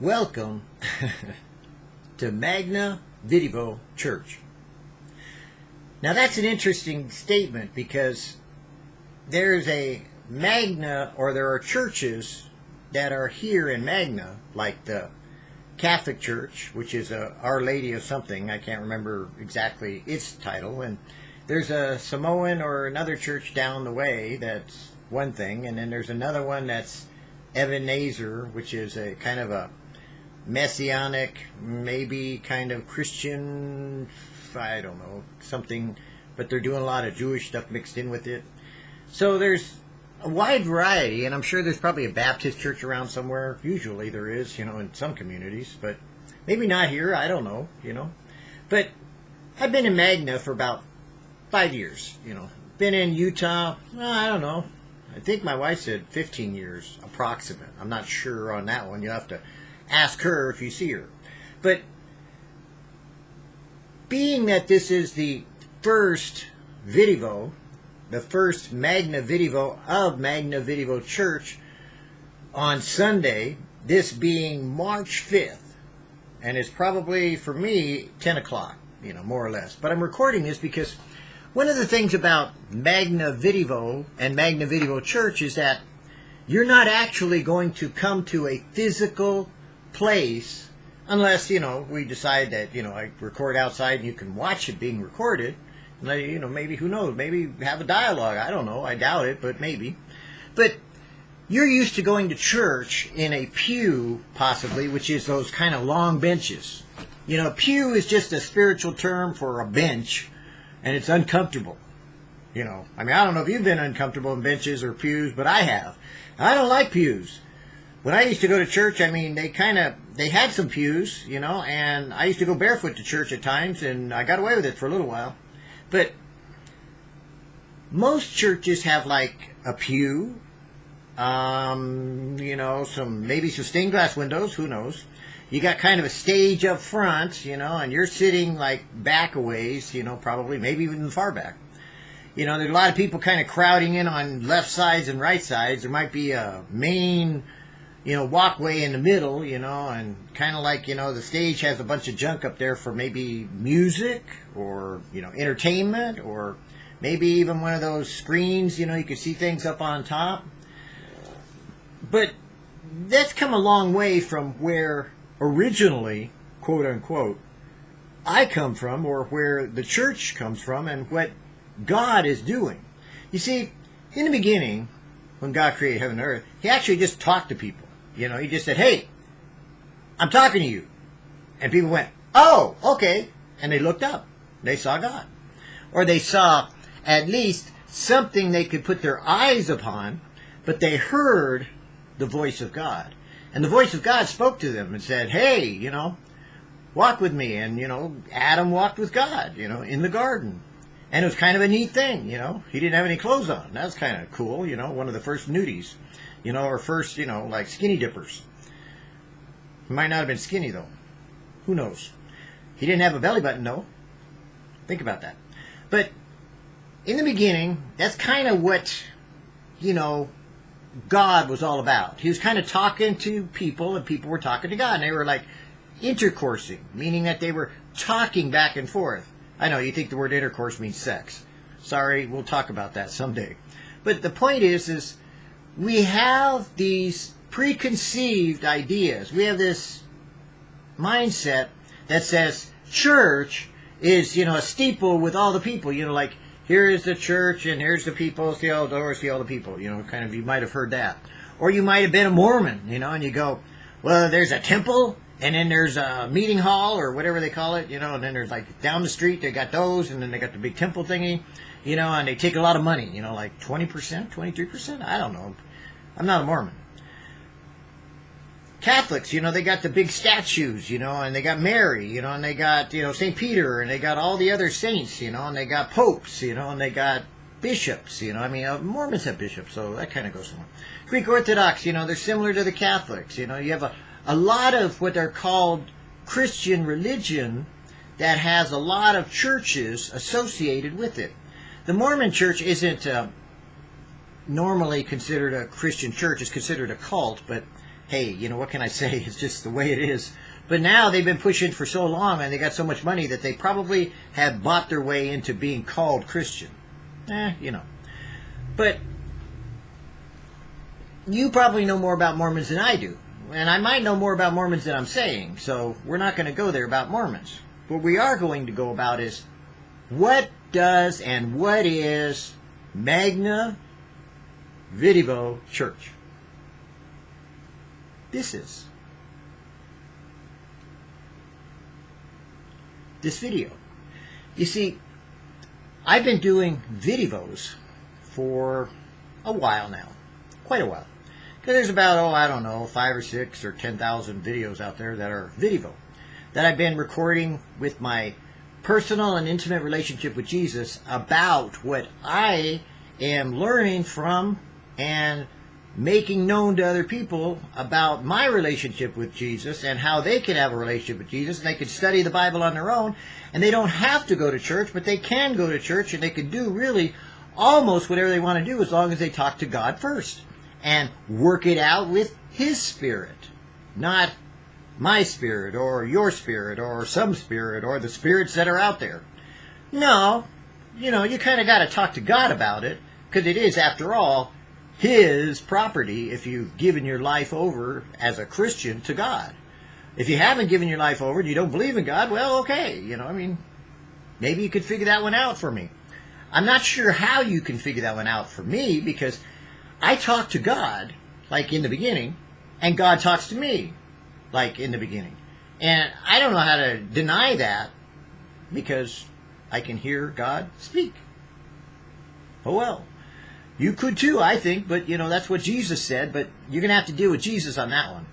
Welcome to Magna Videvo Church. Now that's an interesting statement because there's a Magna, or there are churches that are here in Magna, like the Catholic Church, which is a Our Lady of something, I can't remember exactly its title, and there's a Samoan or another church down the way that's one thing, and then there's another one that's Ebenezer, which is a kind of a messianic, maybe kind of Christian, I don't know, something, but they're doing a lot of Jewish stuff mixed in with it. So there's a wide variety, and I'm sure there's probably a Baptist church around somewhere. Usually there is, you know, in some communities, but maybe not here. I don't know, you know. But I've been in Magna for about five years, you know. Been in Utah, well, I don't know. I think my wife said 15 years, approximate. I'm not sure on that one. You'll have to ask her if you see her. But being that this is the first Videvo, the first Magna Videvo of Magna Videvo Church on Sunday, this being March 5th, and it's probably for me 10 o'clock, you know, more or less. But I'm recording this because one of the things about Magna Videvo and Magna Videvo Church is that you're not actually going to come to a physical place unless you know we decide that you know I record outside and you can watch it being recorded. And you know maybe who knows maybe have a dialogue. I don't know. I doubt it, but maybe. But you're used to going to church in a pew, possibly, which is those kind of long benches. You know, pew is just a spiritual term for a bench, and it's uncomfortable. You know, I mean, I don't know if you've been uncomfortable in benches or pews, but I have. I don't like pews when I used to go to church, I mean, they kind of they had some pews, you know, and I used to go barefoot to church at times, and I got away with it for a little while. But most churches have like a pew, um, you know, some maybe some stained glass windows. Who knows? You got kind of a stage up front, you know, and you're sitting like back a ways, you know, probably maybe even far back. You know, there's a lot of people kind of crowding in on left sides and right sides. There might be a main you know, walkway in the middle, you know, and kind of like, you know, the stage has a bunch of junk up there for maybe music or, you know, entertainment or maybe even one of those screens, you know, you can see things up on top. But that's come a long way from where originally, quote unquote, I come from or where the church comes from and what God is doing. You see, in the beginning, when God created heaven and earth, He actually just talked to people. You know, he just said, hey, I'm talking to you. And people went, oh, okay. And they looked up. They saw God. Or they saw at least something they could put their eyes upon, but they heard the voice of God. And the voice of God spoke to them and said, hey, you know, walk with me. And, you know, Adam walked with God, you know, in the garden. And it was kind of a neat thing, you know. He didn't have any clothes on. That was kind of cool, you know, one of the first nudies you know, or first, you know, like skinny dippers. He might not have been skinny though. Who knows? He didn't have a belly button though. Think about that. But in the beginning, that's kind of what, you know, God was all about. He was kind of talking to people, and people were talking to God, and they were like intercoursing, meaning that they were talking back and forth. I know you think the word intercourse means sex. Sorry, we'll talk about that someday. But the point is, is we have these preconceived ideas. We have this mindset that says church is, you know, a steeple with all the people, you know, like here is the church and here's the people, see all the doors, see all the people, you know, kind of, you might have heard that. Or you might have been a Mormon, you know, and you go, well, there's a temple and then there's a meeting hall or whatever they call it, you know, and then there's like down the street, they got those and then they got the big temple thingy you know, and they take a lot of money, you know, like 20%, 23%, I don't know. I'm not a Mormon. Catholics, you know, they got the big statues, you know, and they got Mary, you know, and they got, you know, St. Peter, and they got all the other saints, you know, and they got popes, you know, and they got bishops, you know. I mean, uh, Mormons have bishops, so that kind of goes along. Greek Orthodox, you know, they're similar to the Catholics, you know. You have a, a lot of what are called Christian religion that has a lot of churches associated with it. The Mormon church isn't uh, normally considered a Christian church. It's considered a cult, but hey, you know, what can I say? It's just the way it is. But now they've been pushing for so long and they got so much money that they probably have bought their way into being called Christian. Eh, you know. But you probably know more about Mormons than I do. And I might know more about Mormons than I'm saying. So we're not going to go there about Mormons. What we are going to go about is what does and what is Magna Videvo Church? This is this video. You see, I've been doing videos for a while now, quite a while. Because there's about, oh, I don't know, five or six or 10,000 videos out there that are video that I've been recording with my personal and intimate relationship with Jesus about what I am learning from and making known to other people about my relationship with Jesus and how they can have a relationship with Jesus. And they can study the Bible on their own and they don't have to go to church but they can go to church and they can do really almost whatever they want to do as long as they talk to God first and work it out with his spirit not my spirit or your spirit or some spirit or the spirits that are out there no you know you kind of got to talk to God about it because it is after all his property if you've given your life over as a Christian to God. If you haven't given your life over and you don't believe in God, well, okay. You know, I mean, maybe you could figure that one out for me. I'm not sure how you can figure that one out for me because I talk to God, like in the beginning, and God talks to me, like in the beginning. And I don't know how to deny that because I can hear God speak. Oh well. You could too, I think, but you know, that's what Jesus said, but you're going to have to deal with Jesus on that one.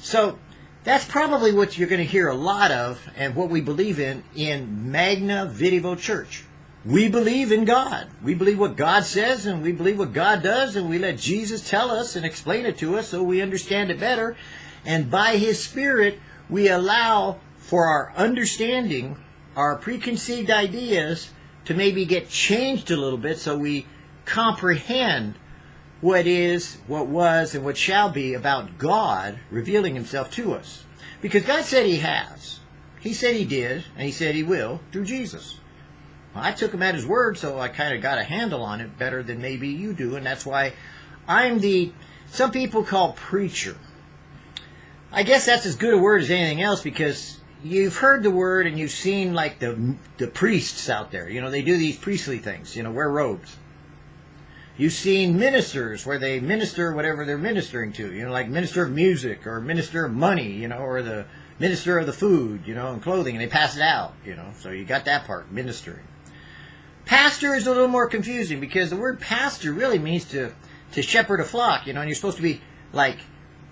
So, that's probably what you're going to hear a lot of and what we believe in in Magna Videvo Church. We believe in God. We believe what God says and we believe what God does and we let Jesus tell us and explain it to us so we understand it better. And by His Spirit, we allow for our understanding, our preconceived ideas to maybe get changed a little bit so we comprehend what is, what was, and what shall be about God revealing himself to us. Because God said he has. He said he did, and he said he will through Jesus. Well, I took him at his word, so I kind of got a handle on it better than maybe you do, and that's why I'm the, some people call preacher. I guess that's as good a word as anything else because you've heard the word and you've seen like the the priests out there. You know, they do these priestly things. You know, wear robes. You've seen ministers where they minister whatever they're ministering to, you know, like minister of music or minister of money, you know, or the minister of the food, you know, and clothing, and they pass it out, you know. So you got that part, ministering. Pastor is a little more confusing because the word pastor really means to to shepherd a flock, you know, and you're supposed to be like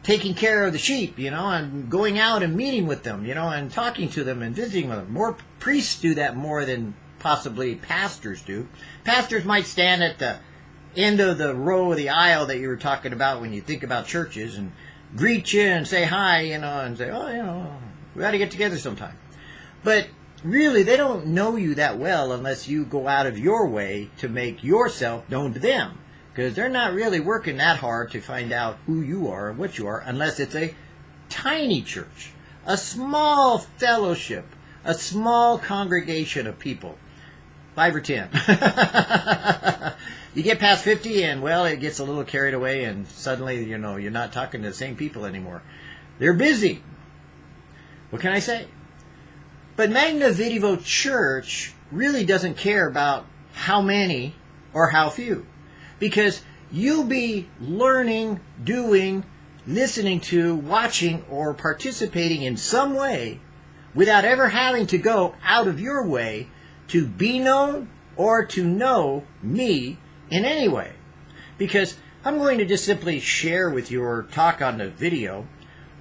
taking care of the sheep, you know, and going out and meeting with them, you know, and talking to them and visiting with them. More priests do that more than possibly pastors do. Pastors might stand at the end of the row of the aisle that you were talking about when you think about churches and greet you and say hi, you know, and say, oh, you know, we got to get together sometime. But really, they don't know you that well unless you go out of your way to make yourself known to them. Because they're not really working that hard to find out who you are and what you are unless it's a tiny church, a small fellowship, a small congregation of people. Five or ten. you get past 50 and well it gets a little carried away and suddenly you know you're not talking to the same people anymore they're busy what can i say but magna videvo church really doesn't care about how many or how few because you'll be learning doing listening to watching or participating in some way without ever having to go out of your way to be known or to know me in any way. Because I'm going to just simply share with you or talk on the video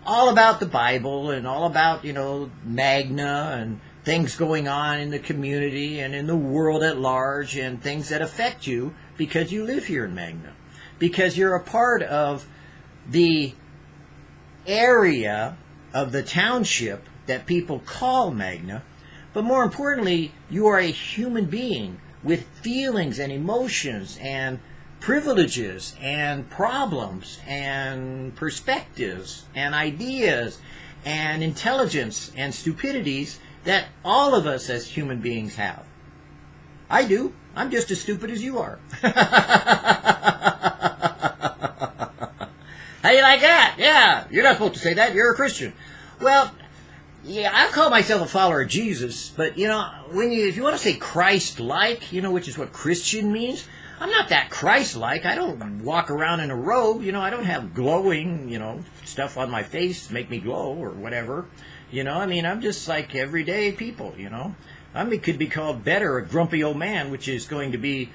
all about the Bible and all about, you know, Magna and things going on in the community and in the world at large and things that affect you because you live here in Magna. Because you're a part of the area of the township that people call Magna. But more importantly, you are a human being with feelings and emotions and privileges and problems and perspectives and ideas and intelligence and stupidities that all of us as human beings have. I do. I'm just as stupid as you are. How you like that? Yeah, you're not supposed to say that. You're a Christian. Well, yeah, I call myself a follower of Jesus, but you know, when you if you want to say Christ-like, you know, which is what Christian means, I'm not that Christ-like. I don't walk around in a robe, you know. I don't have glowing, you know, stuff on my face to make me glow or whatever. You know, I mean, I'm just like everyday people, you know. I mean, could be called better a grumpy old man, which is going to be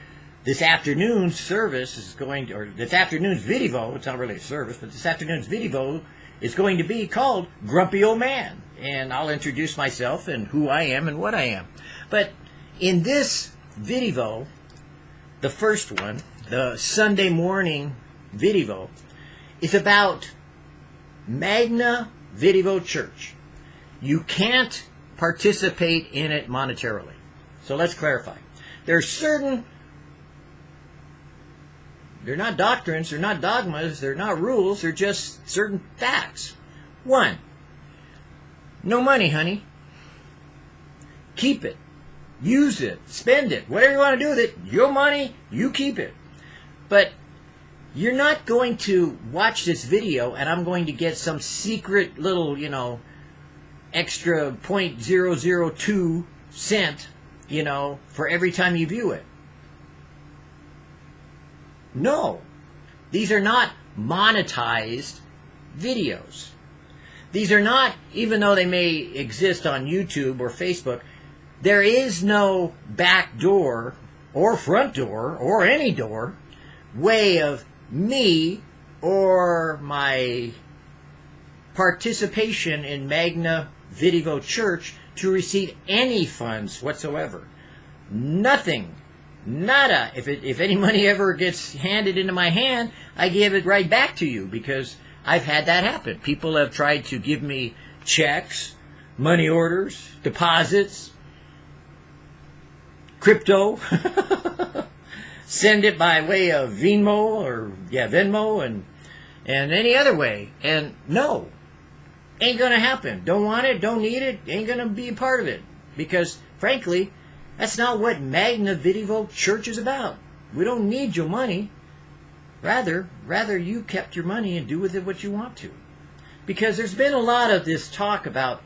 this afternoon's service is going to, or this afternoon's video. It's not really a service, but this afternoon's video is going to be called Grumpy Old Man and I'll introduce myself and who I am and what I am. But in this video, the first one, the Sunday morning video, is about Magna Video Church. You can't participate in it monetarily. So let's clarify. There are certain they're not doctrines, they're not dogmas, they're not rules, they're just certain facts. One, no money, honey. Keep it. Use it. Spend it. Whatever you want to do with it, your money, you keep it. But you're not going to watch this video and I'm going to get some secret little, you know, extra 0.002 cent, you know, for every time you view it. No. These are not monetized videos. These are not, even though they may exist on YouTube or Facebook, there is no back door or front door or any door way of me or my participation in Magna Video Church to receive any funds whatsoever. Nothing. Nada. If, it, if any money ever gets handed into my hand, I give it right back to you because I've had that happen. People have tried to give me checks, money orders, deposits, crypto, send it by way of Venmo or yeah Venmo and and any other way. And no, ain't gonna happen. Don't want it. Don't need it. Ain't gonna be a part of it because frankly, that's not what Magna Video Church is about. We don't need your money. Rather, rather you kept your money and do with it what you want to. Because there's been a lot of this talk about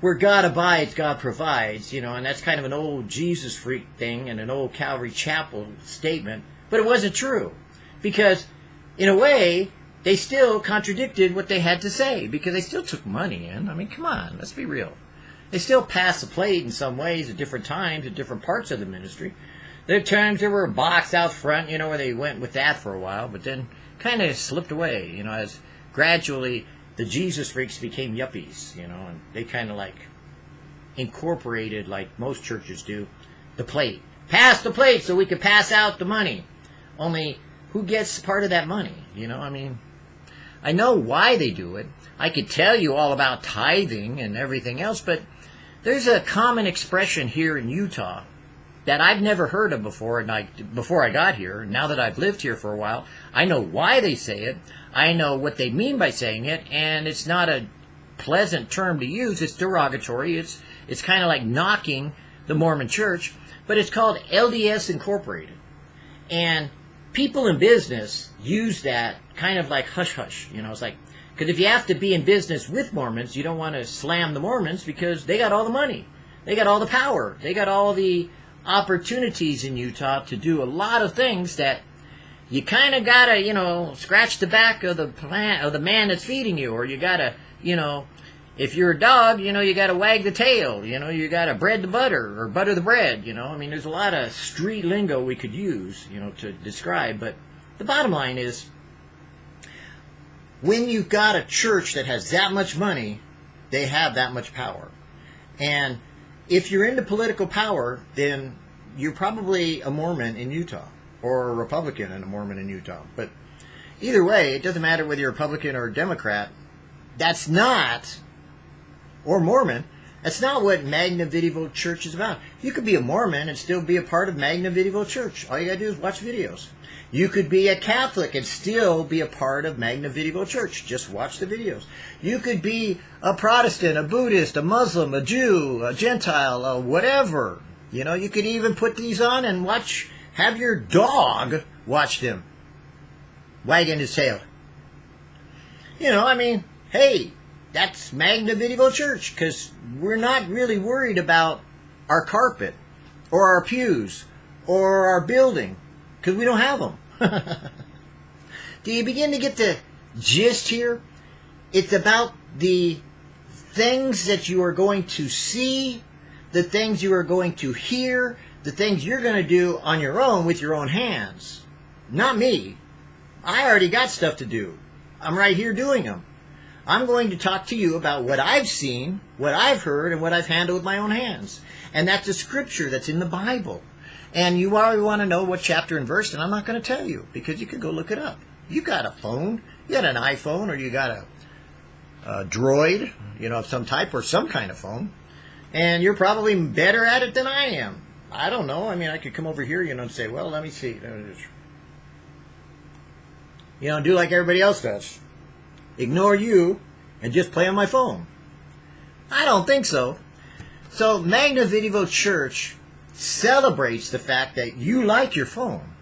where God abides, God provides, you know, and that's kind of an old Jesus freak thing and an old Calvary Chapel statement, but it wasn't true. Because, in a way, they still contradicted what they had to say because they still took money in. I mean, come on, let's be real. They still passed the plate in some ways at different times at different parts of the ministry. There are times there were a box out front, you know, where they went with that for a while, but then kind of slipped away, you know, as gradually the Jesus freaks became yuppies, you know, and they kind of like incorporated, like most churches do, the plate. Pass the plate so we could pass out the money. Only, who gets part of that money? You know, I mean, I know why they do it. I could tell you all about tithing and everything else, but there's a common expression here in Utah that I've never heard of before, and I before I got here. Now that I've lived here for a while, I know why they say it. I know what they mean by saying it, and it's not a pleasant term to use. It's derogatory. It's it's kind of like knocking the Mormon Church, but it's called LDS Incorporated, and people in business use that kind of like hush hush. You know, it's like because if you have to be in business with Mormons, you don't want to slam the Mormons because they got all the money, they got all the power, they got all the opportunities in Utah to do a lot of things that you kind of gotta, you know, scratch the back of the plant of the man that's feeding you, or you gotta, you know, if you're a dog, you know, you gotta wag the tail, you know, you gotta bread the butter or butter the bread, you know. I mean, there's a lot of street lingo we could use, you know, to describe, but the bottom line is when you've got a church that has that much money, they have that much power. And if you're into political power, then you're probably a Mormon in Utah or a Republican and a Mormon in Utah. But either way, it doesn't matter whether you're Republican or Democrat. That's not, or Mormon, That's not what Magna Videvo Church is about. You could be a Mormon and still be a part of Magna Videvo Church. All you gotta do is watch videos. You could be a Catholic and still be a part of Magna Videvo Church. Just watch the videos. You could be a Protestant, a Buddhist, a Muslim, a Jew, a Gentile, a whatever. You know, you could even put these on and watch, have your dog watch them, wagging his tail. You know, I mean, hey, that's Magna Videvo Church because we're not really worried about our carpet or our pews or our building because we don't have them. Do you begin to get the gist here? It's about the things that you are going to see, the things you are going to hear, the things you're going to do on your own with your own hands. Not me. I already got stuff to do. I'm right here doing them. I'm going to talk to you about what I've seen, what I've heard, and what I've handled with my own hands. And that's a scripture that's in the Bible. And you already want to know what chapter and verse, and I'm not going to tell you because you can go look it up. You got a phone, you got an iPhone, or you got a, a droid, you know, of some type, or some kind of phone, and you're probably better at it than I am. I don't know. I mean, I could come over here, you know, and say, well, let me see. You know, do like everybody else does. Ignore you and just play on my phone. I don't think so. So, Magna Videvo Church celebrates the fact that you like your phone,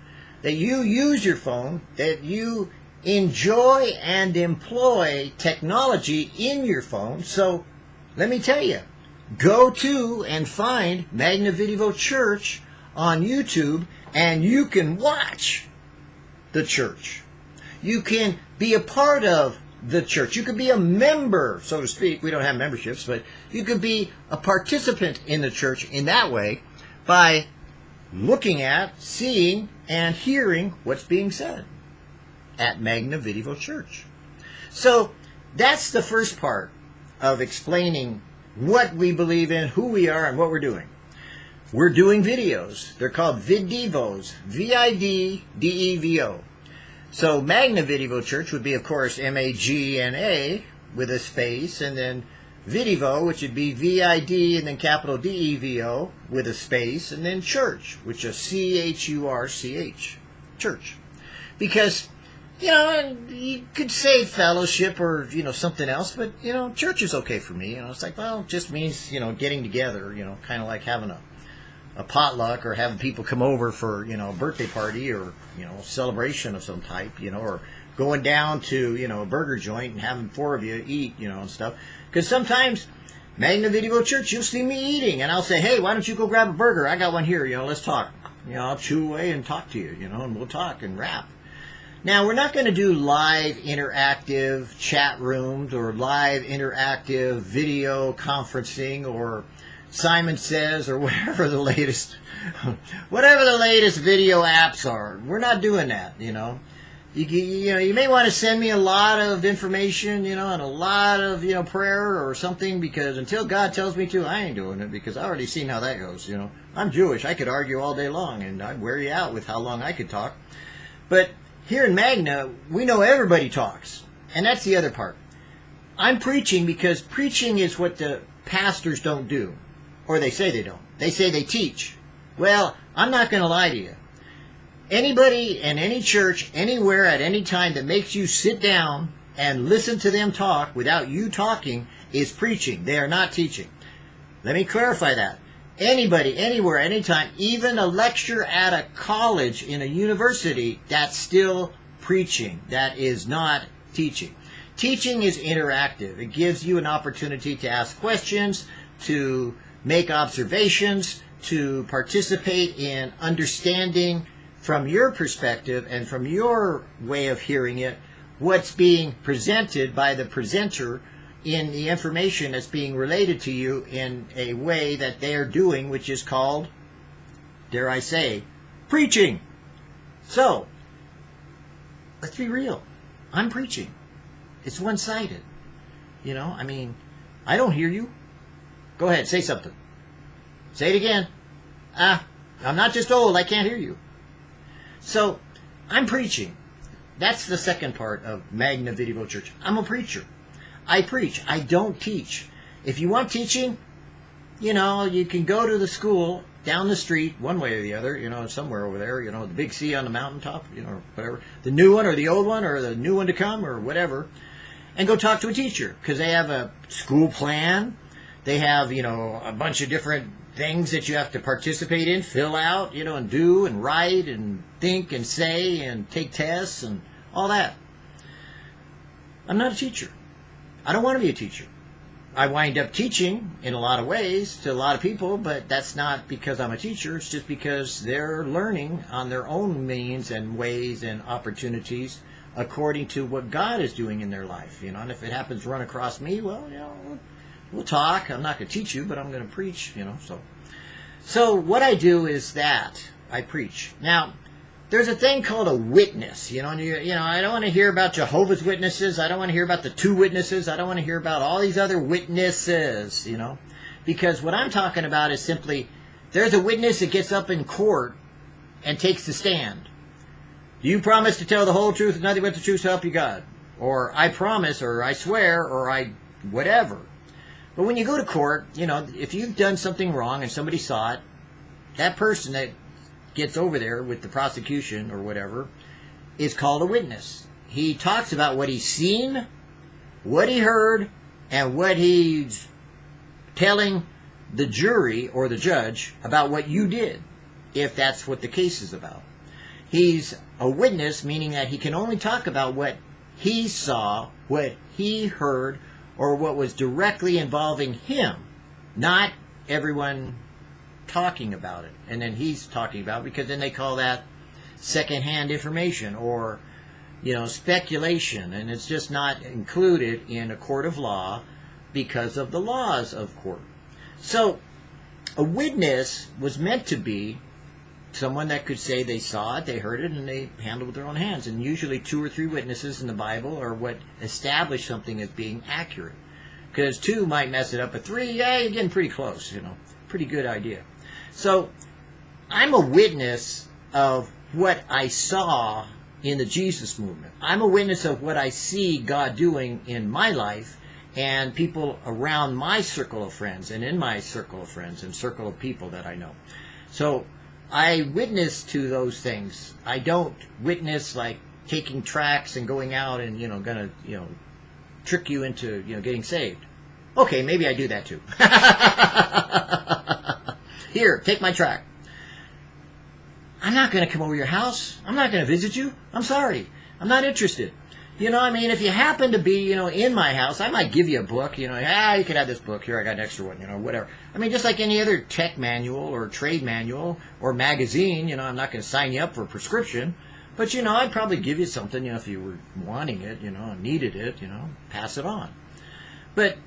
that you use your phone, that you enjoy and employ technology in your phone. So let me tell you, go to and find Magna Videvo Church on YouTube and you can watch the church. You can be a part of the church. You could be a member, so to speak. We don't have memberships, but you could be a participant in the church in that way by looking at, seeing, and hearing what's being said at Magna Videvo Church. So that's the first part of explaining what we believe in, who we are, and what we're doing. We're doing videos. They're called Videvos, V-I-D-D-E-V-O. So Magna Videvo Church would be, of course, M-A-G-N-A with a space, and then Videvo, which would be V-I-D and then capital D-E-V-O with a space, and then church, which is C-H-U-R-C-H, church. Because, you know, you could say fellowship or, you know, something else, but, you know, church is okay for me. You know, it's like, well, it just means, you know, getting together, you know, kind of like having a, a potluck or having people come over for, you know, a birthday party or, you know, celebration of some type, you know, or going down to, you know, a burger joint and having four of you eat, you know, and stuff because sometimes, Magna Videvo Church, you'll see me eating, and I'll say, hey, why don't you go grab a burger? I got one here, you know, let's talk. You know, I'll chew away and talk to you, you know, and we'll talk and rap. Now, we're not going to do live interactive chat rooms or live interactive video conferencing or Simon Says or whatever the latest whatever the latest video apps are. We're not doing that, you know. You, you know you may want to send me a lot of information you know and a lot of you know prayer or something because until god tells me to i ain't doing it because i already seen how that goes you know. I'm jewish. I could argue all day long and i'd wear you out with how long i could talk. But here in magna we know everybody talks and that's the other part. I'm preaching because preaching is what the pastors don't do or they say they don't they say they teach well i'm not going to lie to you anybody in any church, anywhere, at any time that makes you sit down and listen to them talk without you talking is preaching. They are not teaching. Let me clarify that. Anybody, anywhere, anytime, even a lecture at a college in a university, that's still preaching. That is not teaching. Teaching is interactive. It gives you an opportunity to ask questions, to make observations, to participate in understanding from your perspective and from your way of hearing it, what's being presented by the presenter in the information that's being related to you in a way that they're doing, which is called, dare I say, preaching. So, let's be real. I'm preaching. It's one sided. You know, I mean, I don't hear you. Go ahead, say something. Say it again. Ah, I'm not just old, I can't hear you. So I'm preaching. That's the second part of Magna Videvo Church. I'm a preacher. I preach. I don't teach. If you want teaching, you know, you can go to the school down the street, one way or the other, you know, somewhere over there, you know, the big C on the mountaintop, you know, whatever, the new one or the old one or the new one to come or whatever, and go talk to a teacher because they have a school plan. They have, you know, a bunch of different things that you have to participate in, fill out, you know, and do and write and think and say and take tests and all that. I'm not a teacher. I don't want to be a teacher. I wind up teaching in a lot of ways to a lot of people, but that's not because I'm a teacher. It's just because they're learning on their own means and ways and opportunities according to what God is doing in their life. You know, and if it happens to run across me, well, you know, we'll talk. I'm not going to teach you, but I'm going to preach. You know, so so what I do is that I preach. Now, there's a thing called a witness. You know, you, you know, I don't want to hear about Jehovah's Witnesses. I don't want to hear about the two witnesses. I don't want to hear about all these other witnesses. You know, because what I'm talking about is simply there's a witness that gets up in court and takes the stand. You promise to tell the whole truth and nothing but the truth to help you God, or I promise, or I swear, or I whatever. But when you go to court, you know, if you've done something wrong and somebody saw it, that person that gets over there with the prosecution or whatever is called a witness. He talks about what he's seen, what he heard, and what he's telling the jury or the judge about what you did, if that's what the case is about. He's a witness, meaning that he can only talk about what he saw, what he heard, or what was directly involving him, not everyone talking about it. And then he's talking about it because then they call that secondhand information or you know speculation and it's just not included in a court of law because of the laws of court. So a witness was meant to be someone that could say they saw it, they heard it, and they handled it with their own hands. And usually, two or three witnesses in the Bible are what establish something as being accurate. Because two might mess it up, but three, yeah, you're getting pretty close. You know, pretty good idea. So, I'm a witness of what I saw in the Jesus movement. I'm a witness of what I see God doing in my life and people around my circle of friends and in my circle of friends and circle of people that I know. So I witness to those things. I don't witness like taking tracks and going out and you know gonna you know trick you into you know getting saved. Okay, maybe I do that too. Here, take my track. I'm not going to come over your house. I'm not going to visit you. I'm sorry. I'm not interested. You know, I mean, if you happen to be, you know, in my house, I might give you a book. You know, ah, you could have this book. Here, I got an extra one. You know, whatever. I mean, just like any other tech manual or trade manual or magazine. You know, I'm not going to sign you up for a prescription, but you know, I'd probably give you something. You know, if you were wanting it, you know, needed it, you know, pass it on. But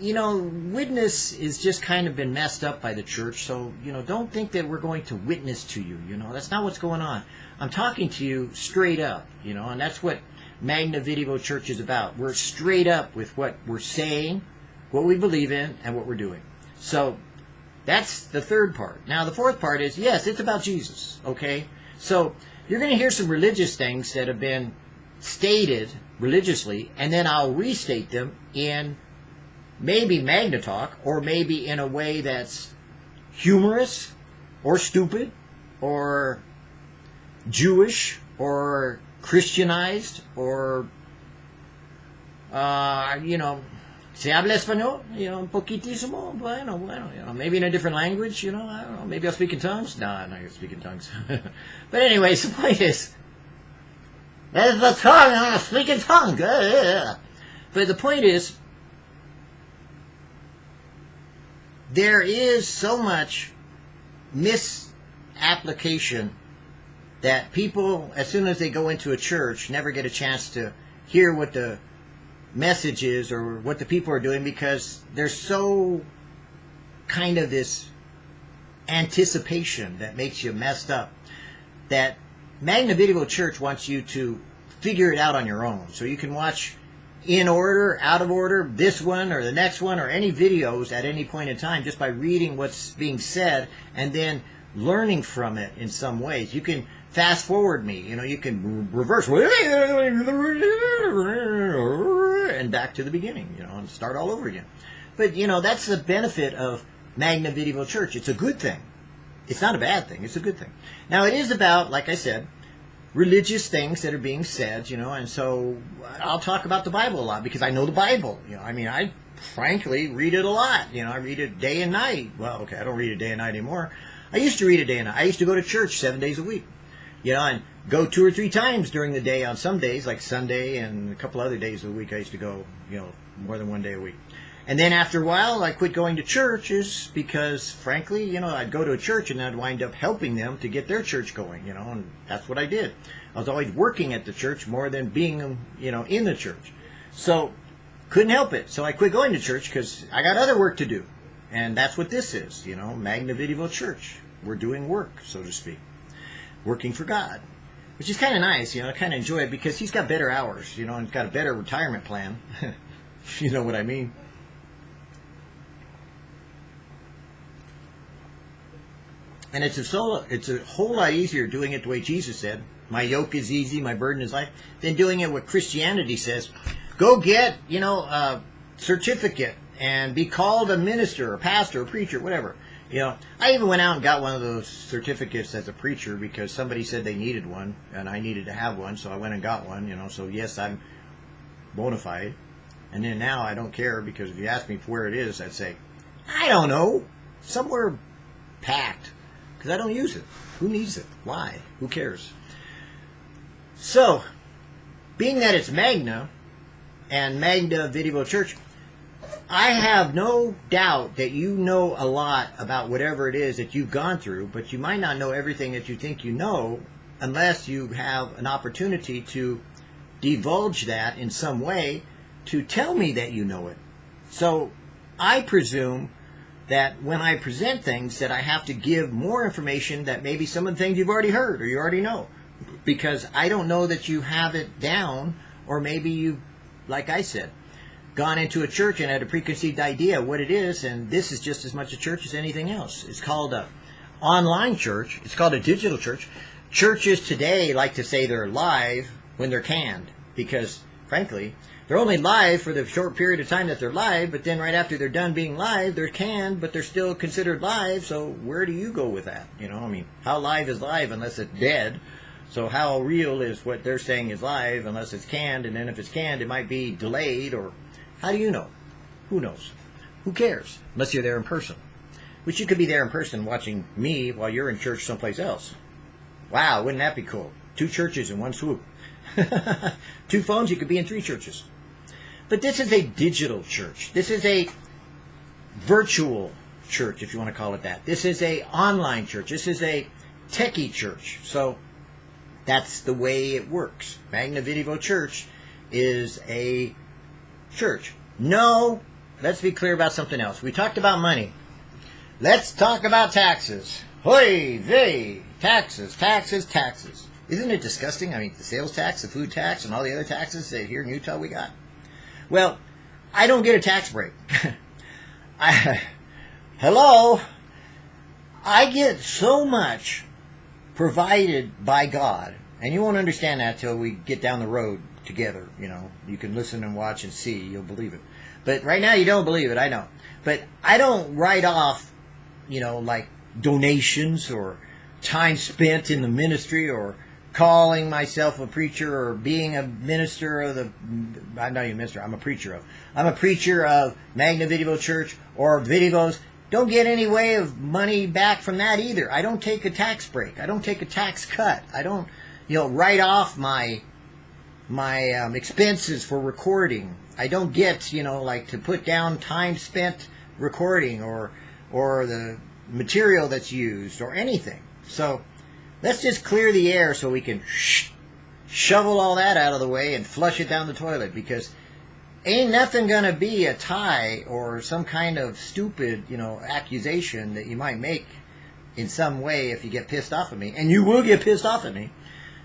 you know, witness is just kind of been messed up by the church. So you know, don't think that we're going to witness to you. You know, that's not what's going on. I'm talking to you straight up. You know, and that's what Magna Video Church is about. We're straight up with what we're saying, what we believe in, and what we're doing. So that's the third part. Now, the fourth part is yes, it's about Jesus, okay? So you're going to hear some religious things that have been stated religiously, and then I'll restate them in maybe Magna Talk, or maybe in a way that's humorous, or stupid, or Jewish, or Christianized or, uh, you know, se habla español, you know, un poquitísimo, bueno, bueno, you know, maybe in a different language, you know, I don't know, maybe I'll speak in tongues. No, I'm not going to speak in tongues. but anyways, the point is, there's the tongue, I'm going to speak in tongues. But the point is, there is so much misapplication that people, as soon as they go into a church, never get a chance to hear what the message is or what the people are doing because there's so kind of this anticipation that makes you messed up that Magna Video Church wants you to figure it out on your own. So you can watch in order, out of order, this one or the next one or any videos at any point in time just by reading what's being said and then learning from it in some ways. You can fast forward me. You know, you can reverse and back to the beginning, you know, and start all over again. But, you know, that's the benefit of Magna Videvo Church. It's a good thing. It's not a bad thing. It's a good thing. Now it is about, like I said, religious things that are being said, you know, and so I'll talk about the Bible a lot because I know the Bible. You know, I mean, I frankly read it a lot. You know, I read it day and night. Well, okay, I don't read it day and night anymore. I used to read it day and night. I used to go to church seven days a week. You know, and go two or three times during the day on some days, like Sunday and a couple other days of the week. I used to go, you know, more than one day a week. And then after a while, I quit going to churches because, frankly, you know, I'd go to a church and I'd wind up helping them to get their church going, you know, and that's what I did. I was always working at the church more than being, you know, in the church. So, couldn't help it. So I quit going to church because I got other work to do. And that's what this is, you know, Magna Videvo Church. We're doing work, so to speak. Working for God. Which is kind of nice, you know, I kind of enjoy it because he's got better hours, you know, and got a better retirement plan. you know what I mean? And it's a so it's a whole lot easier doing it the way Jesus said, "My yoke is easy, my burden is light," than doing it what Christianity says. Go get you know a certificate and be called a minister, or pastor, or preacher, whatever. You know, I even went out and got one of those certificates as a preacher because somebody said they needed one and I needed to have one, so I went and got one. You know, so yes, I'm bona fide. And then now I don't care because if you ask me where it is, I'd say, I don't know, somewhere packed because I don't use it. Who needs it? Why? Who cares? So, being that it's Magna and Magna Video Church, I have no doubt that you know a lot about whatever it is that you've gone through, but you might not know everything that you think you know unless you have an opportunity to divulge that in some way to tell me that you know it. So I presume that when I present things that I have to give more information that maybe some of the things you've already heard or you already know because I don't know that you have it down or maybe you like I said gone into a church and had a preconceived idea of what it is and this is just as much a church as anything else. It's called a online church. It's called a digital church. Churches today like to say they're live when they're canned because frankly they're only live for the short period of time that they're live, but then right after they're done being live, they're canned, but they're still considered live. So where do you go with that? You know, I mean, how live is live unless it's dead? So how real is what they're saying is live unless it's canned? And then if it's canned, it might be delayed or how do you know? Who knows? Who cares? Unless you're there in person. Which you could be there in person watching me while you're in church someplace else. Wow, wouldn't that be cool? Two churches in one swoop. Two phones, you could be in three churches. But this is a digital church. This is a virtual church, if you want to call it that. This is a online church. This is a techie church. So that's the way it works. Magna Videvo Church is a church. No, let's be clear about something else. We talked about money. Let's talk about taxes. Hoy vey! Taxes, taxes, taxes. Isn't it disgusting? I mean, the sales tax, the food tax, and all the other taxes that here in Utah we got. Well, I don't get a tax break. I, hello? I get so much provided by God, and you won't understand that till we get down the road together. You know, you can listen and watch and see, you'll believe it. But right now, you don't believe it, I know. But I don't write off, you know, like donations or time spent in the ministry or calling myself a preacher or being a minister of the I'm not even a minister, I'm a preacher of. I'm a preacher of Magna Video Church or Videos. Don't get any way of money back from that either. I don't take a tax break. I don't take a tax cut. I don't, you know, write off my my um, expenses for recording. I don't get, you know, like to put down time spent recording or or the material that's used or anything. So Let's just clear the air so we can sh- shovel all that out of the way and flush it down the toilet because ain't nothing gonna be a tie or some kind of stupid, you know, accusation that you might make in some way if you get pissed off at me, and you will get pissed off at me,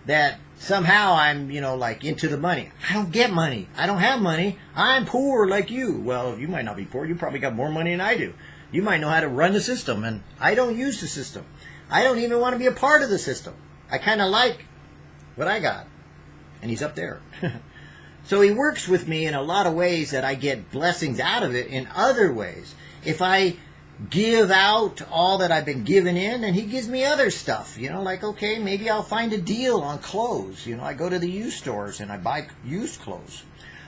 that somehow I'm, you know, like into the money. I don't get money. I don't have money. I'm poor like you. Well, you might not be poor. You probably got more money than I do. You might know how to run the system, and I don't use the system. I don't even want to be a part of the system. I kind of like what I got. And he's up there. so he works with me in a lot of ways that I get blessings out of it in other ways. If I give out all that I've been given in, and he gives me other stuff. You know, like okay, maybe I'll find a deal on clothes. You know, I go to the used stores and I buy used clothes,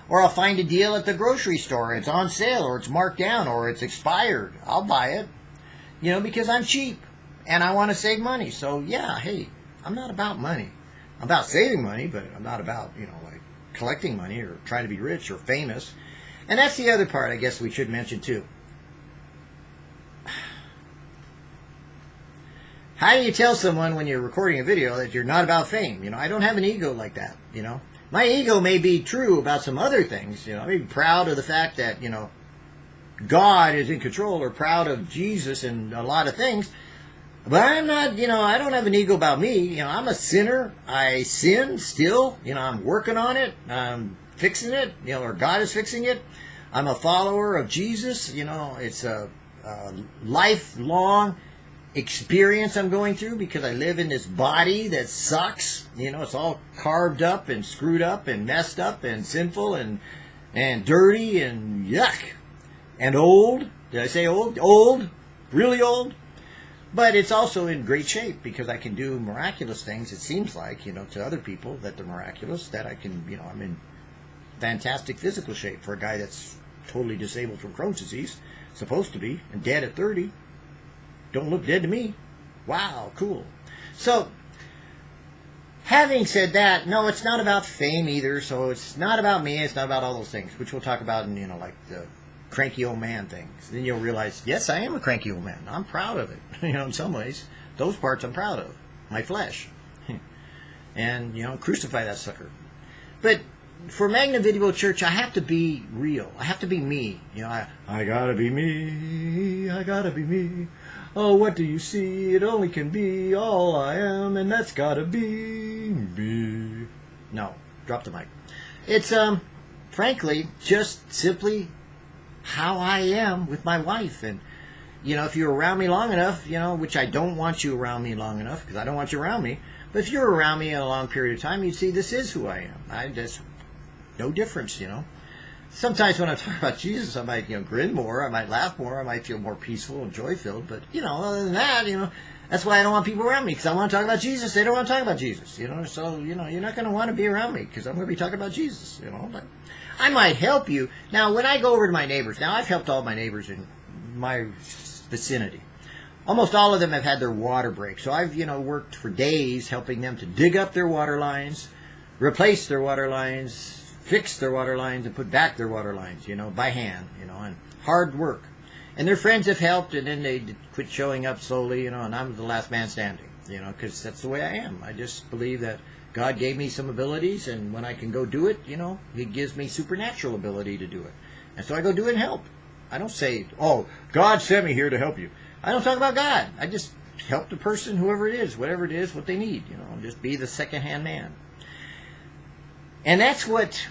or I'll find a deal at the grocery store. It's on sale, or it's marked down, or it's expired. I'll buy it. You know, because I'm cheap and I want to save money. So yeah, hey, I'm not about money. I'm about saving money, but I'm not about you know like collecting money or trying to be rich or famous. And that's the other part I guess we should mention too How do you tell someone when you're recording a video that you're not about fame? You know, I don't have an ego like that, you know. My ego may be true about some other things, you know. I may be proud of the fact that, you know, God is in control or proud of Jesus and a lot of things. But I'm not, you know, I don't have an ego about me. You know, I'm a sinner. I sin still. You know, I'm working on it. I'm fixing it, you know, or God is fixing it. I'm a follower of Jesus. You know, it's a, a lifelong experience I'm going through because I live in this body that sucks. You know, it's all carved up and screwed up and messed up and sinful and and dirty and yuck and old. Did I say old? Old, really old. But it's also in great shape because I can do miraculous things. It seems like you know to other people that they're miraculous. That I can you know I'm in fantastic physical shape for a guy that's totally disabled from Crohn's disease, supposed to be, and dead at 30 don't look dead to me. Wow, cool. So, having said that, no, it's not about fame either. So it's not about me. It's not about all those things, which we'll talk about in, you know, like the cranky old man things. Then you'll realize, yes, I am a cranky old man. I'm proud of it. you know, in some ways, those parts I'm proud of. My flesh. and, you know, crucify that sucker. But for Magna Video Church, I have to be real. I have to be me. You know, I, I gotta be me. I gotta be me. Oh, what do you see? It only can be all I am, and that's gotta be me. No, drop the mic. It's, um, frankly, just simply how I am with my wife. And, you know, if you're around me long enough, you know, which I don't want you around me long enough, because I don't want you around me, but if you're around me a long period of time, you'd see this is who I am. I just, no difference, you know sometimes when I talk about Jesus, I might, you know, grin more, I might laugh more, I might feel more peaceful and joy filled. But, you know, other than that, you know, that's why I don't want people around me because I want to talk about Jesus. They don't want to talk about Jesus, you know. So, you know, you're not going to want to be around me because I'm going to be talking about Jesus, you know. But I might help you. Now, when I go over to my neighbors, now I've helped all my neighbors in my vicinity. Almost all of them have had their water break. So I've, you know, worked for days helping them to dig up their water lines, replace their water lines, fix their water lines and put back their water lines, you know, by hand, you know, and hard work. And their friends have helped, and then they quit showing up slowly, you know, and I'm the last man standing, you know, because that's the way I am. I just believe that God gave me some abilities, and when I can go do it, you know, He gives me supernatural ability to do it. And so I go do it and help. I don't say, oh, God sent me here to help you. I don't talk about God. I just help the person, whoever it is, whatever it is, what they need, you know, and just be the second-hand man. And that's what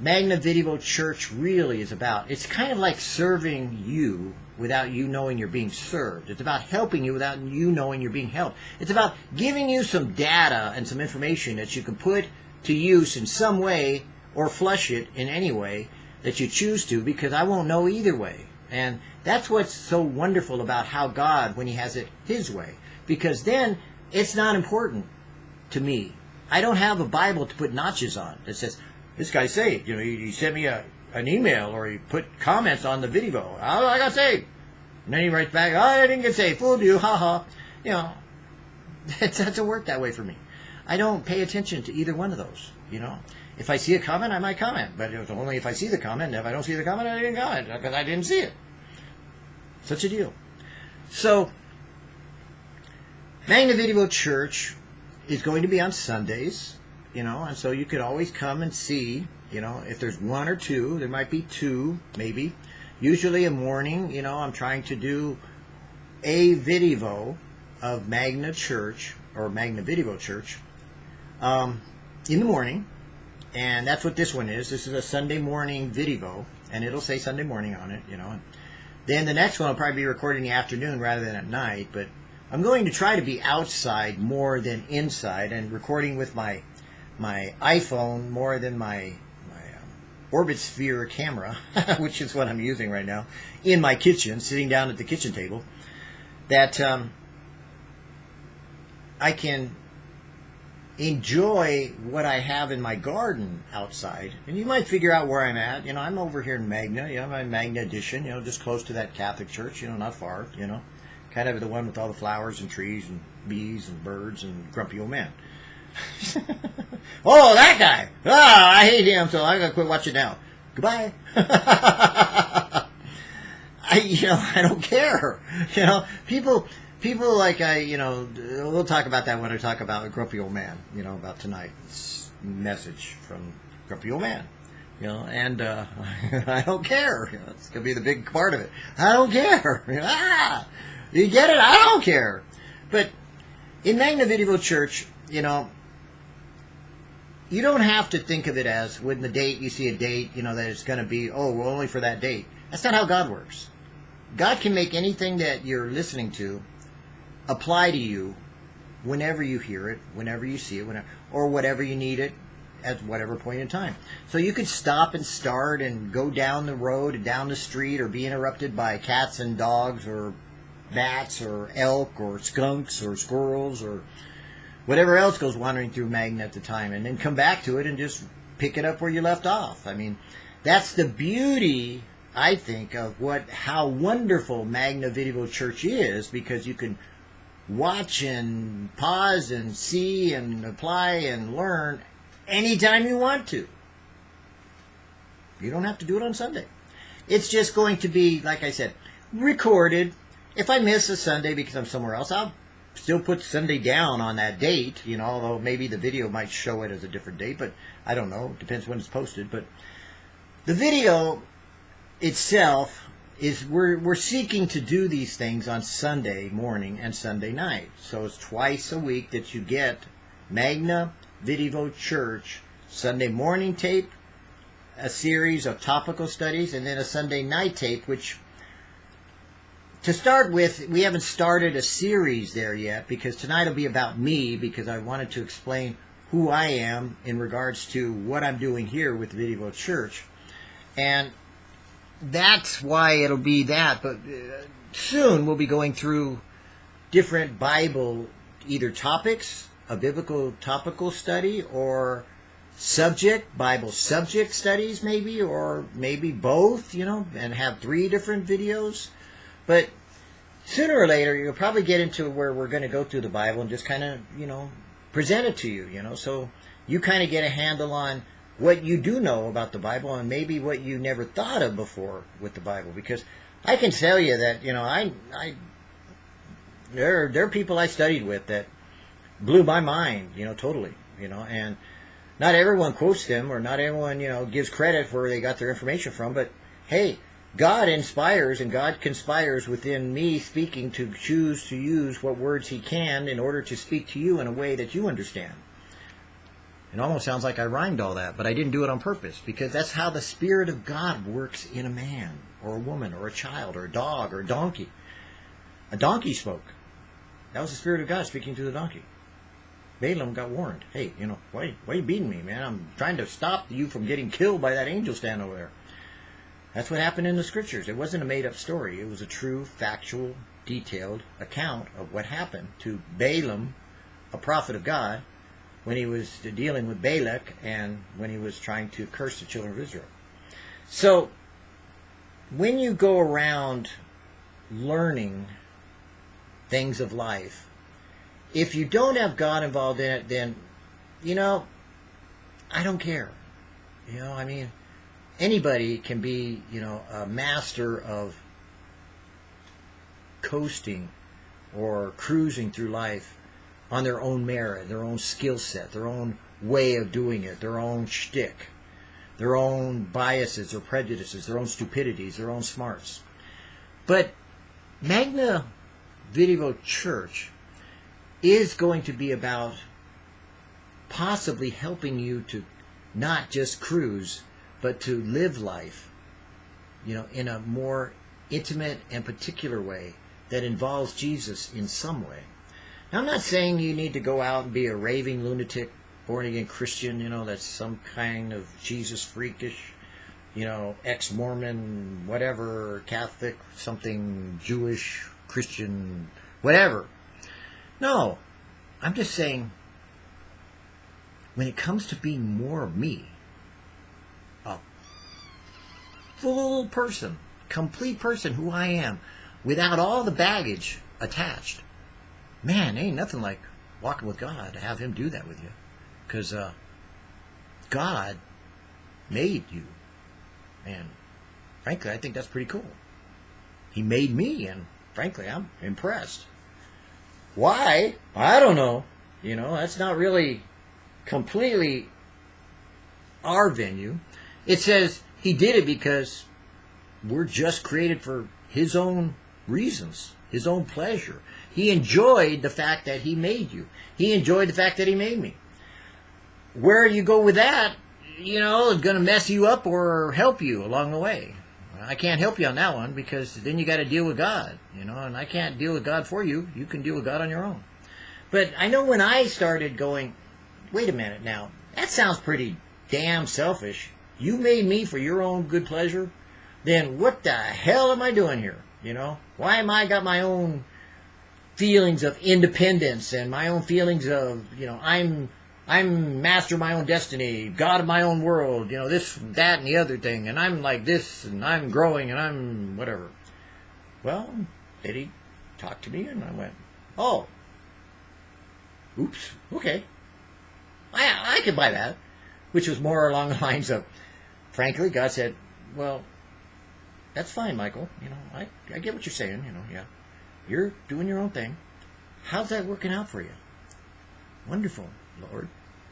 Magna Video Church really is about. It's kind of like serving you without you knowing you're being served. It's about helping you without you knowing you're being helped. It's about giving you some data and some information that you can put to use in some way or flush it in any way that you choose to because I won't know either way. And that's what's so wonderful about how God, when He has it His way, because then it's not important to me. I don't have a Bible to put notches on that says, this guy's saved. You know, he, he sent me a, an email or he put comments on the video. I got saved. And then he writes back, oh, I didn't get saved. Fooled you. Ha ha. You know, it doesn't work that way for me. I don't pay attention to either one of those. You know, if I see a comment, I might comment, but it's only if I see the comment. If I don't see the comment, I didn't comment because I didn't see it. Such a deal. So, Magna Video Church is going to be on Sundays you know, and so you could always come and see, you know, if there's one or two, there might be two, maybe. Usually a morning, you know, I'm trying to do a video of Magna Church or Magna Video Church um, in the morning, and that's what this one is. This is a Sunday morning video, and it'll say Sunday morning on it, you know. Then the next one will probably be recorded in the afternoon rather than at night, but I'm going to try to be outside more than inside and recording with my my iPhone more than my my um, Orbit Sphere camera, which is what I'm using right now, in my kitchen, sitting down at the kitchen table, that um, I can enjoy what I have in my garden outside. And you might figure out where I'm at. You know, I'm over here in Magna, you know, my Magna edition, you know, just close to that Catholic church, you know, not far, you know. Kind of the one with all the flowers and trees and bees and birds and grumpy old man. oh, that guy! Ah, I hate him, so I gotta quit watching now. Goodbye. I, you know, I don't care. You know, people, people like I, you know, we'll talk about that when I talk about a grumpy old man. You know, about tonight's message from grumpy old man. You know, and uh, I don't care. You know, it's gonna be the big part of it. I don't care. ah, you get it? I don't care. But in Magna Church, you know, you don't have to think of it as when the date you see a date, you know, that it's going to be oh, well, only for that date. That's not how God works. God can make anything that you're listening to apply to you whenever you hear it, whenever you see it, whenever, or whatever you need it at whatever point in time. So you could stop and start and go down the road down the street or be interrupted by cats and dogs or bats or elk or skunks or squirrels or whatever else goes wandering through Magna at the time and then come back to it and just pick it up where you left off. I mean, that's the beauty I think, of what how wonderful Magna Video Church is because you can watch and pause and see and apply and learn anytime you want to. You don't have to do it on Sunday. It's just going to be, like I said, recorded. If I miss a Sunday because I'm somewhere else, I'll still put Sunday down on that date, you know, although maybe the video might show it as a different date, but I don't know. It depends when it's posted. But the video itself is we're we're seeking to do these things on Sunday morning and Sunday night. So it's twice a week that you get Magna Video Church Sunday morning tape, a series of topical studies, and then a Sunday night tape, which to start with, we haven't started a series there yet because tonight will be about me because I wanted to explain who I am in regards to what I'm doing here with Video Church. And that's why it'll be that. But uh, soon we'll be going through different Bible either topics, a biblical topical study, or subject, Bible subject studies, maybe, or maybe both, you know, and have three different videos. But sooner or later, you'll probably get into where we're going to go through the Bible and just kind of, you know, present it to you, you know, so you kind of get a handle on what you do know about the Bible and maybe what you never thought of before with the Bible. Because I can tell you that, you know, I, I, there, there are people I studied with that blew my mind, you know, totally, you know, and not everyone quotes them or not everyone, you know, gives credit for where they got their information from, but hey, God inspires and God conspires within me speaking to choose to use what words he can in order to speak to you in a way that you understand. It almost sounds like I rhymed all that, but I didn't do it on purpose because that's how the Spirit of God works in a man or a woman or a child or a dog or a donkey. A donkey spoke. That was the Spirit of God speaking to the donkey. Balaam got warned. Hey, you know, why, why are you beating me, man? I'm trying to stop you from getting killed by that angel stand over there. That's what happened in the scriptures. It wasn't a made up story. It was a true, factual, detailed account of what happened to Balaam, a prophet of God, when he was dealing with Balak and when he was trying to curse the children of Israel. So, when you go around learning things of life, if you don't have God involved in it, then, you know, I don't care. You know, I mean, anybody can be, you know, a master of coasting or cruising through life on their own merit, their own skill set, their own way of doing it, their own shtick, their own biases or prejudices, their own stupidities, their own smarts. But Magna Video Church is going to be about possibly helping you to not just cruise, but to live life, you know, in a more intimate and particular way that involves Jesus in some way. Now, I'm not saying you need to go out and be a raving lunatic, born again Christian, you know, that's some kind of Jesus freakish you know, ex Mormon, whatever, Catholic, something Jewish, Christian, whatever. No, I'm just saying, when it comes to being more me, a full person, complete person who I am, without all the baggage attached, man, ain't nothing like walking with God to have Him do that with you. Because uh, God made you. And frankly, I think that's pretty cool. He made me, and frankly, I'm impressed. Why? I don't know. You know, that's not really completely our venue. It says he did it because we're just created for his own reasons, his own pleasure. He enjoyed the fact that he made you. He enjoyed the fact that he made me. Where you go with that, you know, is going to mess you up or help you along the way. I can't help you on that one because then you got to deal with God, you know, and I can't deal with God for you. You can deal with God on your own. But I know when I started going, wait a minute now, that sounds pretty damn selfish. You made me for your own good pleasure. Then what the hell am I doing here? You know, why am I got my own feelings of independence and my own feelings of, you know, I'm I'm master of my own destiny, God of my own world, you know, this, that, and the other thing, and I'm like this, and I'm growing, and I'm whatever. Well, Eddie talked to me, and I went, oh, oops, okay. I, I could buy that, which was more along the lines of, frankly, God said, well, that's fine, Michael. You know, I, I get what you're saying, you know, yeah. You're doing your own thing. How's that working out for you? Wonderful, Lord.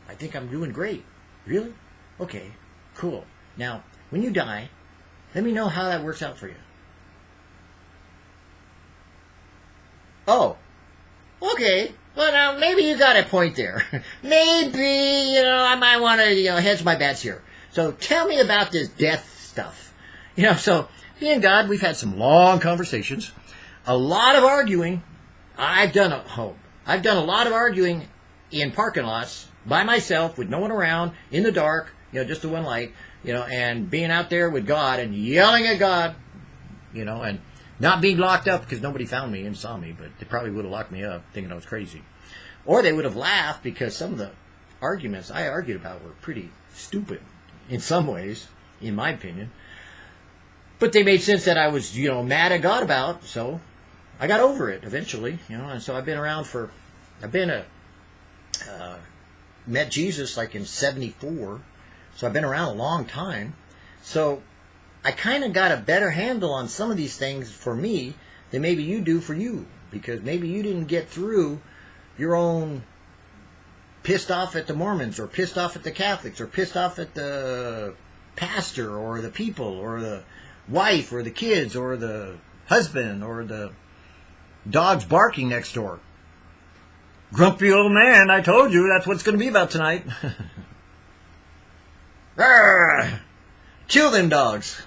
I think I'm doing great. Really? Okay, cool. Now, when you die, let me know how that works out for you. Oh, okay. Well, now maybe you got a point there. maybe you know I might want to you know hedge my bets here. So tell me about this death stuff. You know, so me and God, we've had some long conversations, a lot of arguing. I've done a oh, I've done a lot of arguing in parking lots by myself with no one around in the dark, you know, just the one light, you know, and being out there with God and yelling at God, you know, and not being locked up because nobody found me and saw me, but they probably would have locked me up thinking I was crazy. Or they would have laughed because some of the arguments I argued about were pretty stupid in some ways, in my opinion. But they made sense that I was, you know, mad at God about, so I got over it eventually, you know, and so I've been around for, I've been a, uh, met Jesus like in 74. So I've been around a long time. So I kind of got a better handle on some of these things for me than maybe you do for you. Because maybe you didn't get through your own pissed off at the Mormons or pissed off at the Catholics or pissed off at the pastor or the people or the wife or the kids or the husband or the dogs barking next door. Grumpy old man, I told you that's what it's going to be about tonight. Kill them dogs.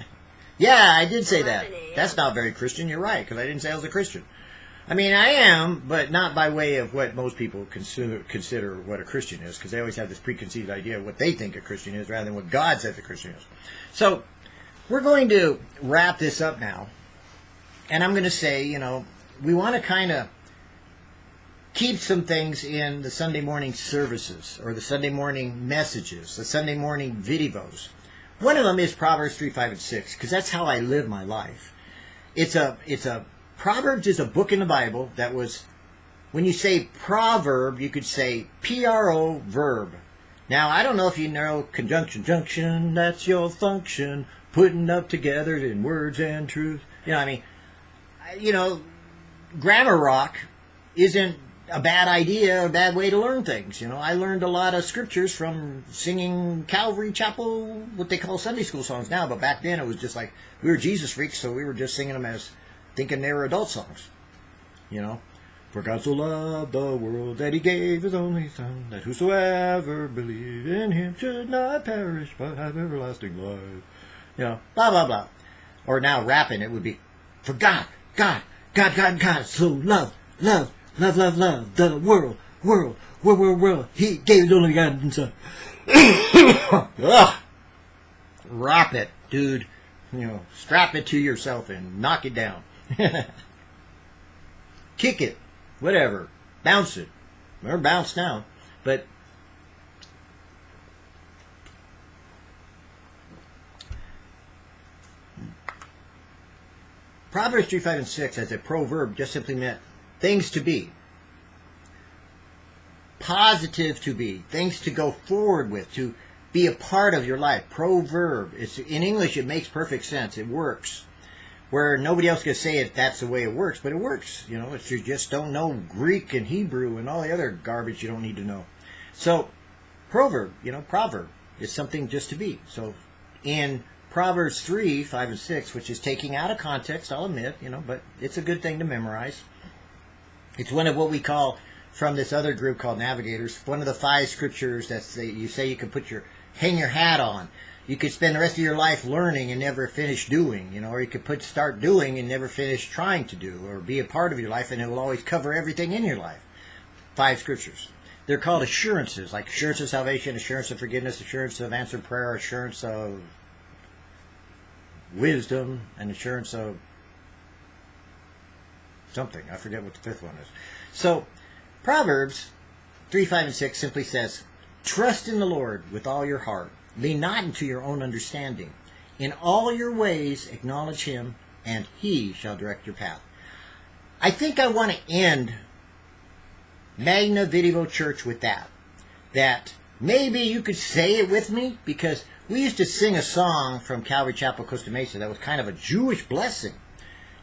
yeah, I did say that. That's not very Christian. You're right, because I didn't say I was a Christian. I mean, I am, but not by way of what most people consider, consider what a Christian is, because they always have this preconceived idea of what they think a Christian is rather than what God says a Christian is. So, we're going to wrap this up now. And I'm going to say, you know, we want to kind of keep some things in the Sunday morning services or the Sunday morning messages, the Sunday morning videos. One of them is Proverbs 3, 5, and 6, because that's how I live my life. It's a, it's a, Proverbs is a book in the Bible that was, when you say proverb, you could say P-R-O verb. Now, I don't know if you know conjunction, junction, that's your function, putting up together in words and truth. You know, I mean, you know, grammar rock isn't a bad idea, a bad way to learn things. You know, I learned a lot of scriptures from singing Calvary Chapel, what they call Sunday school songs now, but back then it was just like we were Jesus freaks, so we were just singing them as thinking they were adult songs. You know, for God so loved the world that he gave his only Son, that whosoever believe in him should not perish but have everlasting life. You know, blah blah blah. Or now rapping, it would be, for God, God, God, God, God, so love, love love, love, love, the world, world, world, world, world. He gave his only begotten son. Drop it, dude. You know, strap it to yourself and knock it down. Kick it, whatever. Bounce it. Or bounce now. But Proverbs 3, 5, and 6 as a proverb just simply meant things to be. Positive to be. Things to go forward with. To be a part of your life. Proverb. It's, in English, it makes perfect sense. It works. Where nobody else can say it, that's the way it works. But it works. You know, if you just don't know Greek and Hebrew and all the other garbage you don't need to know. So, proverb, you know, proverb is something just to be. So, in Proverbs 3, 5, and 6, which is taking out of context, I'll admit, you know, but it's a good thing to memorize. It's one of what we call, from this other group called Navigators, one of the five scriptures that you say you can put your, hang your hat on. You could spend the rest of your life learning and never finish doing, you know, or you could put start doing and never finish trying to do, or be a part of your life and it will always cover everything in your life. Five scriptures. They're called assurances, like assurance of salvation, assurance of forgiveness, assurance of answered prayer, assurance of wisdom, and assurance of something. I forget what the fifth one is. So, Proverbs 3, 5, and 6 simply says, Trust in the Lord with all your heart. Lean not into your own understanding. In all your ways acknowledge him, and he shall direct your path. I think I want to end Magna Video Church with that. That maybe you could say it with me, because we used to sing a song from Calvary Chapel, Costa Mesa that was kind of a Jewish blessing.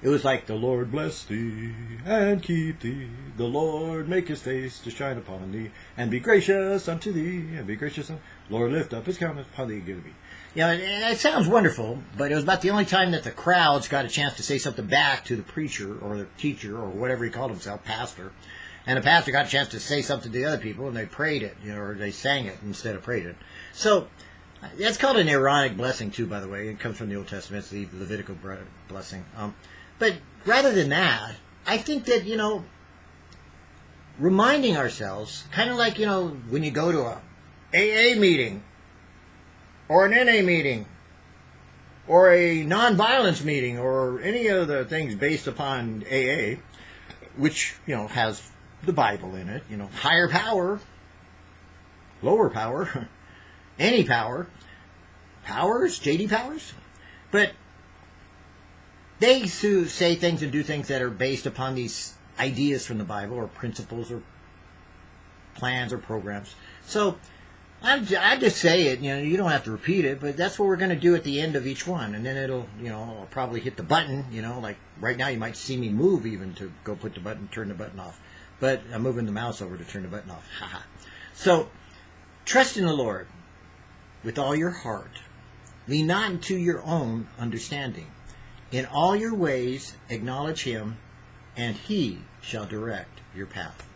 It was like, The Lord bless thee and keep thee. The Lord make his face to shine upon thee and be gracious unto thee and be gracious. Unto Lord lift up his countenance upon thee and give thee. You know, it, sounds wonderful, but it was about the only time that the crowds got a chance to say something back to the preacher or the teacher or whatever he called himself, pastor. And the pastor got a chance to say something to the other people, and they prayed it, you know, or they sang it instead of prayed it. So that's called an Aaronic blessing, too, by the way. It comes from the Old Testament. It's the Levitical blessing. Um, but rather than that, I think that, you know, reminding ourselves, kind of like, you know, when you go to a AA meeting or an NA meeting or a nonviolence meeting or any of the things based upon AA, which, you know, has the Bible in it, you know, higher power, lower power. any power. Powers, JD Powers. But they say things and do things that are based upon these ideas from the Bible or principles or plans or programs. So I, I just say it, you know, you don't have to repeat it, but that's what we're going to do at the end of each one. And then it'll, you know, I'll probably hit the button, you know, like right now you might see me move even to go put the button, turn the button off. But I'm moving the mouse over to turn the button off. Haha. so trust in the Lord with all your heart. Lean not into your own understanding. In all your ways acknowledge him, and he shall direct your path.